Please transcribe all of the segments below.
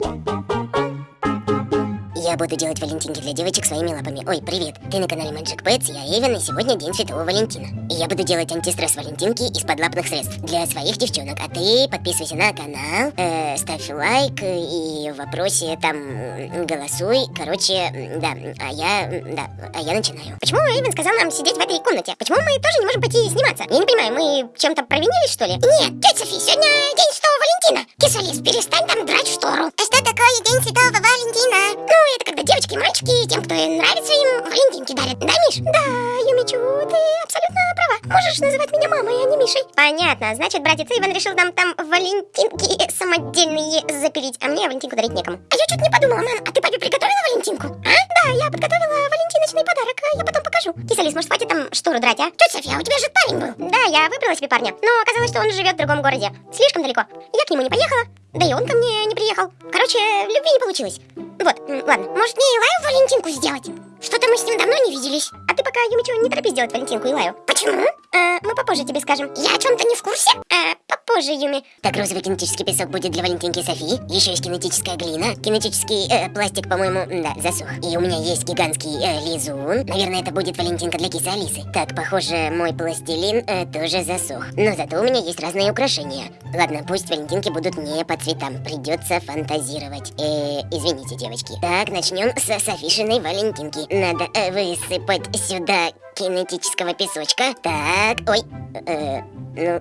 Bom, bom, bom. Я буду делать валентинки для девочек своими лапами. Ой, привет, ты на канале Magic Pets, я Эвен, и сегодня день Святого Валентина. И я буду делать антистресс валентинки из подлапных средств для своих девчонок. А ты подписывайся на канал, э, ставь лайк и в вопросе там голосуй. Короче, да, а я, да, а я начинаю. Почему Эйвен сказал нам сидеть в этой комнате? Почему мы тоже не можем пойти сниматься? Я не понимаю, мы чем-то провинились, что ли? Нет, тетя Софи, сегодня день Святого Валентина. Кисалис, перестань там драть штору. А что такое день Святого Валентина? Ну, это когда девочки и мальчики, тем, кто нравится им, валентинки дарят. Да, Миш? Да, Юмичу, ты абсолютно права. Можешь называть меня мамой, а не Мишей. Понятно, значит, братец Иван решил нам там валентинки самодельные запилить, а мне валентинку дарить некому. А я что-то не подумала, мам, а ты папе приготовила валентинку? А? Да, я подготовила валентиночный подарок, а я потом покажу. Кисалис, может, хватит там штору драть, а? Тетя София, у тебя же парень был. Да, я выбрала себе парня, но оказалось, что он живет в другом городе. Слишком далеко. Я к нему не поехала, да и он ко мне не приехал. Короче, любви не получилось. Вот, ладно, может мне Илаю Валентинку сделать? Что-то мы с ним давно не виделись. А ты пока, Юмичу, не торопись делать Валентинку Илаю. Почему? А, мы попозже тебе скажем. Я о чем-то не в курсе? А, попозже, Юми. Так, розовый кинетический песок будет для Валентинки Софи. Еще есть кинетическая глина. Кинетический э, пластик, по-моему, да, засох. И у меня есть гигантский э, лизун. Наверное, это будет Валентинка для кисы Алисы. Так, похоже, мой пластилин э, тоже засох. Но зато у меня есть разные украшения. Ладно, пусть Валентинки будут не по цветам. Придется фантазировать. Э, извините, девочки. Так, начнем с Софишиной Валентинки. Надо э, высыпать сюда кинетического песочка. Так, ой, э, ну,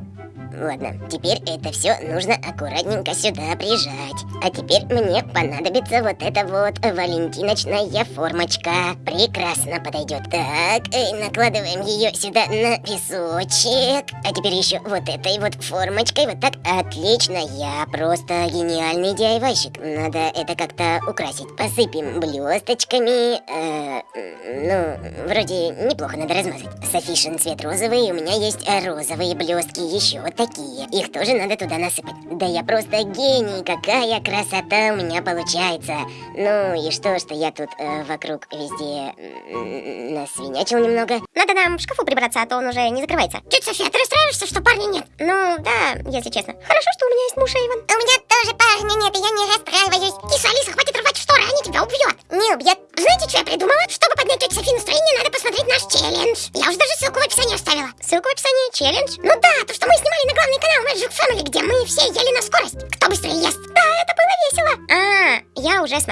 ладно. Теперь это все нужно аккуратненько сюда прижать. А теперь мне понадобится вот эта вот валентиночная формочка. Прекрасно подойдет. Так, э, накладываем ее сюда на песочек. А теперь еще вот этой вот формочкой. Вот так. Отлично, я просто гениальный DIY-щик. Надо это как-то украсить. Посыпем блесточками. Э, ну, вроде неплохо надо размазать. Софишин цвет розовый, у меня есть розовые блестки еще вот такие. Их тоже надо туда насыпать. Да я просто гений, какая красота у меня получается. Ну и что, что я тут э, вокруг везде э, насвинячил немного. Надо нам в шкафу прибраться, а то он уже не закрывается. Тетя София, ты расстраиваешься, что парня нет? Ну, да, если честно. Хорошо, что у меня есть муж Эйвен. У меня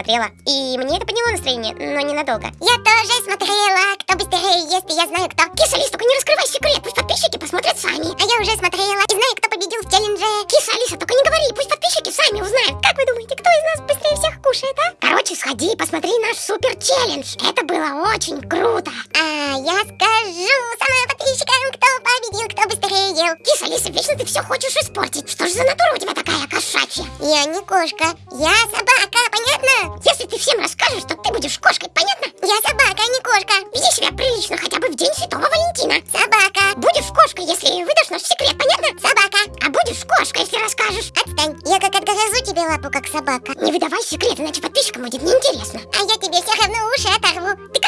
смотрела. И мне это подняло настроение, но ненадолго. Я тоже смотрела. Кто быстрее ест, и я знаю кто. Киса Алиса, только не раскрывай секрет, пусть подписчики посмотрят сами. А я уже смотрела и знаю, кто победил в челлендже. Киса Алиса, только не говори, пусть подписчики сами узнают. Как вы думаете, кто из нас быстрее всех кушает, а? Короче, сходи и посмотри наш супер челлендж. Это было очень круто. А я скажу сама подписчикам, кто победил, кто быстрее ел. Киса Алиса, вечно ты все хочешь испортить. Что же за натура у тебя такая кошачья? Я не кошка, я собака, понятно? Если ты всем расскажешь, что ты будешь кошкой, понятно? Я собака, а не кошка. Веди себя прилично хотя бы в день Святого Валентина. Собака. Будешь кошкой, если выдашь наш секрет, понятно? Собака. А будешь кошкой, если расскажешь. Отстань, я как отгрызу тебе лапу, как собака. Не выдавай секрет, иначе подписчикам будет неинтересно. А я тебе все равно уши оторву. Ты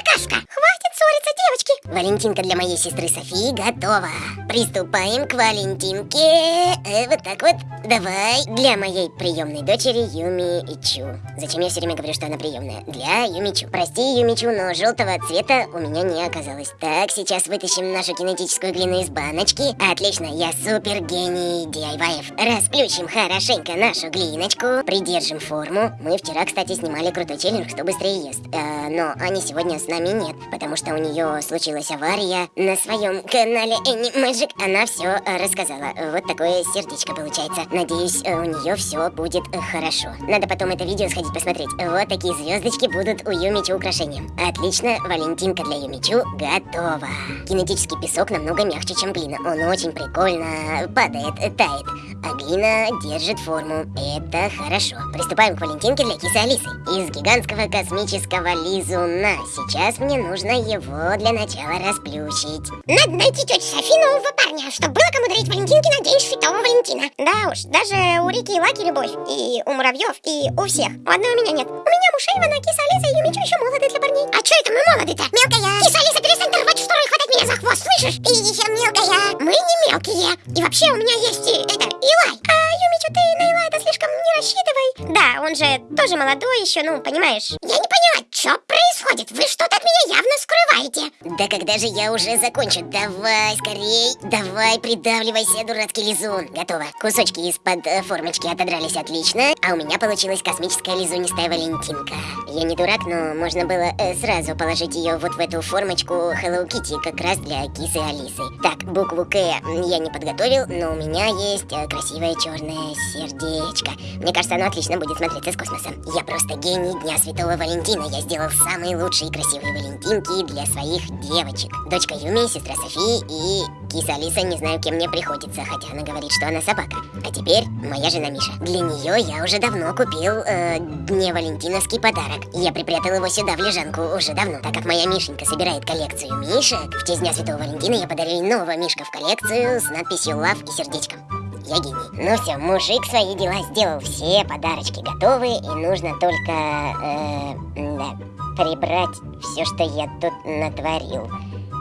Валентинка для моей сестры Софии готова. Приступаем к Валентинке. Э, вот так вот. Давай. Для моей приемной дочери Юми Ичу. Зачем я все время говорю, что она приемная? Для Юмичу. Прости, Юмичу, но желтого цвета у меня не оказалось. Так, сейчас вытащим нашу кинетическую глину из баночки. Отлично, я супер гений DIY. Расплющим хорошенько нашу глиночку. Придержим форму. Мы вчера, кстати, снимали крутой челлендж, кто быстрее ест. Э, но Ани сегодня с нами нет, потому что у нее случилась авария. На своем канале Any Magic она все рассказала. Вот такое сердечко получается. Надеюсь, у нее все будет хорошо. Надо потом это видео сходить посмотреть. Вот такие звездочки будут у Юмичу украшением. Отлично, Валентинка для Юмичу готова. Кинетический песок намного мягче, чем глина. Он очень прикольно падает, тает. А глина держит форму. Это хорошо. Приступаем к Валентинке для кисы Алисы. Из гигантского космического лизуна. Сейчас мне нужно его для начала расплющить. Надо найти тетю Софи нового парня, чтобы было кому дарить Валентинки на день Святого Валентина. Да уж, даже у Рики и Лаки любовь. И у муравьев, и у всех. У одной у меня нет. У меня муж Эйвена, киса Алиса и Юмичу еще молоды для парней. А че это мы молоды-то? Мелкая. Киса Алиса, перестань рвать штору и хватать меня за хвост, слышишь? Ты еще мелкая. Мы не мелкие. И вообще у меня есть и, это, Илай. А Юмичу, ты на Илай это слишком не рассчитывай. Да, он же тоже молодой еще, ну, понимаешь. Я не поняла, что происходит? Вы что-то от меня явно скрываете. Да когда же я уже закончу? Давай, скорей, давай, придавливайся, дурацкий лизун. Готово. Кусочки из-под э, формочки отодрались отлично, а у меня получилась космическая лизунистая Валентинка. Я не дурак, но можно было э, сразу положить ее вот в эту формочку Hello Kitty, как раз для кисы Алисы. Так, букву К я не подготовил, но у меня есть э, красивое черное сердечко. Мне кажется, оно отлично будет смотреться с космосом. Я просто гений Дня Святого Валентина. Я сделал самые лучшие и красивые Валентинки для своих девочек. Дочка Юми, сестра Софии и киса Алиса, не знаю, кем мне приходится, хотя она говорит, что она собака. А теперь моя жена Миша. Для нее я уже давно купил э, Дне Валентиновский подарок. Я припрятал его сюда в лежанку уже давно, так как моя Мишенька собирает коллекцию мишек. В честь Дня Святого Валентина я подарил нового Мишка в коллекцию с надписью Love и сердечком. Я гений. Ну все, мужик свои дела сделал, все подарочки готовы, и нужно только, э, да, прибрать все, что я тут натворил.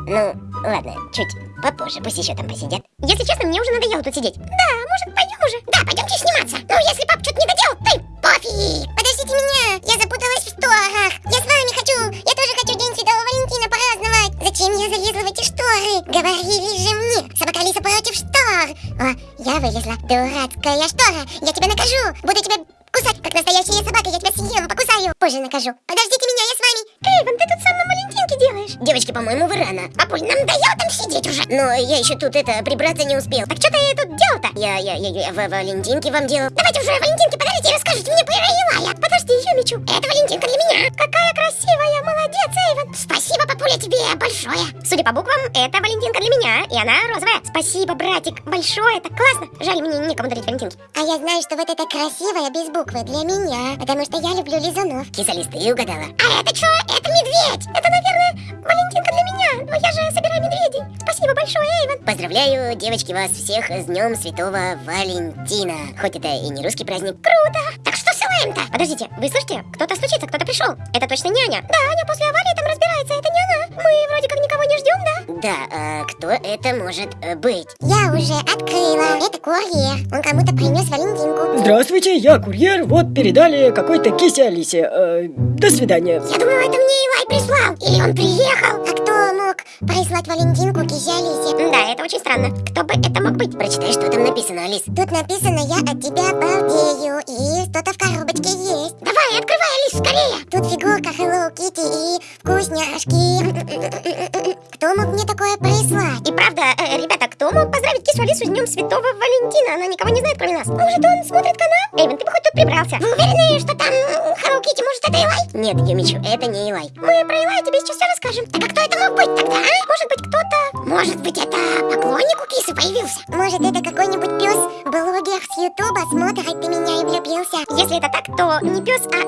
Ну, ладно, чуть попозже, пусть еще там посидят. Если честно, мне уже надоело тут сидеть. Да, может, пойдем уже? Да, пойдемте сниматься. Ну, если пап что-то не доделал, и пофиг. Подождите меня, я запуталась в шторах. Я с вами хочу, я тоже хочу День Святого Валентина праздновать. Зачем я залезла в эти шторы? Говорили же мне, я вылезла. Дурацкая штора, я тебя накажу. Буду тебя кусать, как настоящая собака, я тебя съем, покусаю. Позже накажу. Подождите меня, я с вами. Эйвен, ты тут сам на Валентинке делаешь? Девочки, по-моему, вы рано. Папуль, нам надоело там сидеть уже. Но я еще тут это прибраться не успел. Так что ты тут делал-то? Я, я, я, я в Валентинке вам делал. Давайте уже Валентинке подарите и расскажите мне про Илая. Подожди, Юмичу. Это Валентинка для меня. Какая красивая, молодец, Эйвен. Спасибо, папуля, тебе большое. Судя по буквам, это Валентинка для меня, и она розовая. Спасибо, братик, большое, так классно. Жаль, мне некому дарить Валентинки. А я знаю, что вот это красивое без буквы для меня, потому что я люблю лизунов. Кисалис, ты угадала. А это что? Это медведь. Это, наверное, Валентинка для меня, но я же собираю медведей. Спасибо большое, Эйвен. Поздравляю, девочки, вас всех с Днем Святого Валентина. Хоть это и не русский праздник. Круто. Так что с Илаем-то? Подождите, вы слышите? Кто-то стучится, кто-то пришел. Это точно не Аня. Да, Аня после аварии там разбирается, это не она. Мы вроде как никого не ждем, да? Да, а кто это может э, быть? Я уже открыла. Это курьер. Он кому-то принес Валентинку. Здравствуйте, я курьер. Вот передали какой-то кисе Алисе. Э, до свидания. Я думала, это мне Илай прислал. Или он приехал. А кто мог прислать Валентинку кисе Алисе? Да, это очень странно. Кто бы это мог быть? Прочитай, что там написано, Алис. Тут написано «Я от тебя балдею» и что-то в коробочке есть. Давай, открывай, Алис, скорее. Тут фигурка Hello Kitty и вкусняшки. Кто мог мне такое прислать? И правда, э, ребята, кто мог поздравить кису Алису с Днем Святого Валентина? Она никого не знает, кроме нас. Может, он смотрит канал? Эйвен, ты бы хоть тут прибрался. Вы уверены, что там Hello Kitty, может, это Илай? Нет, Юмичу, это не Илай. Мы про Илая тебе сейчас все расскажем. Так а кто это мог быть тогда, а? Может быть, кто-то... Может быть, это поклонник у кисы появился? Может, это какой-нибудь пес, блогер с Ютуба, смотрит ты меня и влюбился? Если это так, то не пес, а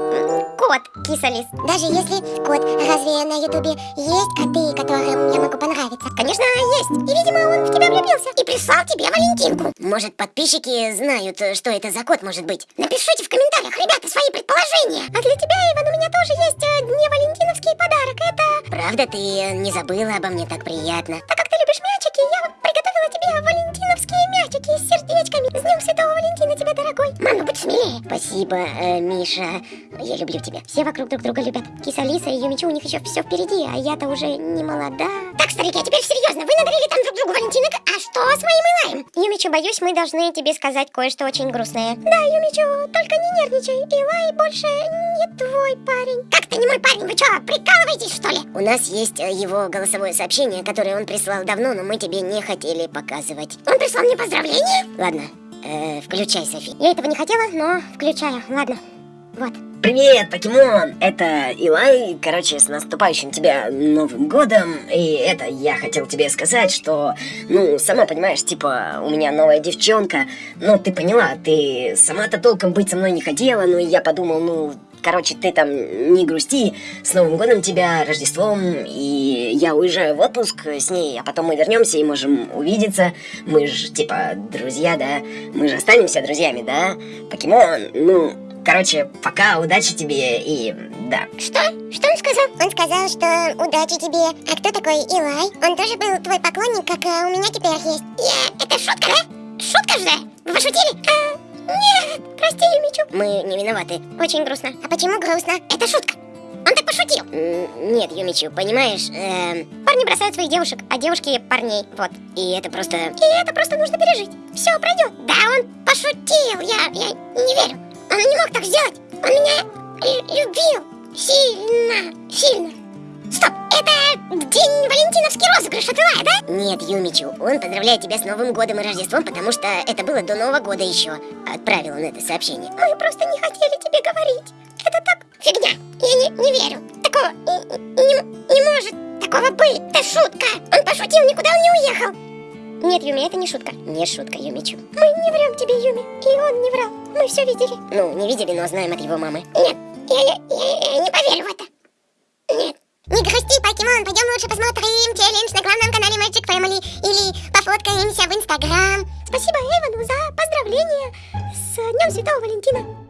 кот киса Алис. Даже если кот, разве на Ютубе есть коты, которым я могу понравиться? Конечно, есть. И, видимо, он в тебя влюбился. И прислал тебе Валентинку. Может, подписчики знают, что это за кот может быть? Напишите в комментариях, ребята, свои предположения. А для тебя, Иван, у меня тоже есть э, не валентиновский подарок. Это... Правда, ты не забыла обо мне так приятно? Так как ты любишь мячики, я приготовила тебе валентиновские мячики с сердечками. С Днем Святого Валентина тебе, дорогой. Мама, будь смелее. Спасибо, э, Миша. Я люблю тебя. Все вокруг друг друга любят. Киса Алиса и Юмичу, у них еще все впереди, а я-то уже не молода. Так, старики, а теперь серьезно. Вы надарили там друг другу Валентинок, а что с моим Илаем? Юмичу, боюсь, мы должны тебе сказать кое-что очень грустное. Да, Юмичу, только не нервничай. Илай больше не твой парень. Как-то не мой парень, вы что, прикалываетесь, что ли? У нас есть э, его голосовое сообщение, которое он прислал давно, но мы тебе не хотели показывать. Он прислал мне поздравления? Ладно, э, включай, Софи. Я этого не хотела, но включаю. Ладно, вот. Привет, покемон! Это Илай. Короче, с наступающим тебя Новым годом. И это я хотел тебе сказать, что, ну, сама понимаешь, типа, у меня новая девчонка. Ну, ты поняла, ты сама-то толком быть со мной не хотела, но я подумал, ну, Короче, ты там не грусти, с Новым годом тебя, Рождеством, и я уезжаю в отпуск с ней, а потом мы вернемся и можем увидеться. Мы же, типа, друзья, да? Мы же останемся друзьями, да? Покемон, ну, короче, пока, удачи тебе и да. Что? Что он сказал? Он сказал, что удачи тебе. А кто такой Илай? Он тоже был твой поклонник, как э, у меня теперь есть. Я... Это шутка, да? Шутка же? Вы пошутили? А, Нет, прости, Юмичу. Мы не виноваты. Очень грустно. А почему грустно? Это шутка. Он так пошутил. Нет, Юмичу, понимаешь, эм, Парни бросают своих девушек, а девушки парней. Вот. и это просто... И это просто нужно пережить. Все пройдет. Да, он пошутил. Я, я не верю. Он не мог так сделать. Он меня лю- любил. Сильно, сильно. Стоп, это день Валентиновский розыгрыш от Илая, да? Нет, Юмичу, он поздравляет тебя с Новым годом и Рождеством, потому что это было до Нового года еще. Отправил он это сообщение. Мы просто не хотели тебе говорить. Это так Фигня. Я не, не верю. Такого не, не- может такого быть. Это шутка. Он пошутил, никуда он не уехал. Нет, Юми, это не шутка. Не шутка, Юмичу. Мы не врем тебе, Юми. И он не врал. Мы все видели. Ну, не видели, но знаем от его мамы. Нет, я, я, я- я не поверю в это. Покемон, пойдем лучше посмотрим челлендж на главном канале Magic Family или пофоткаемся в Инстаграм. Спасибо Эйвону за поздравление с Днем Святого Валентина.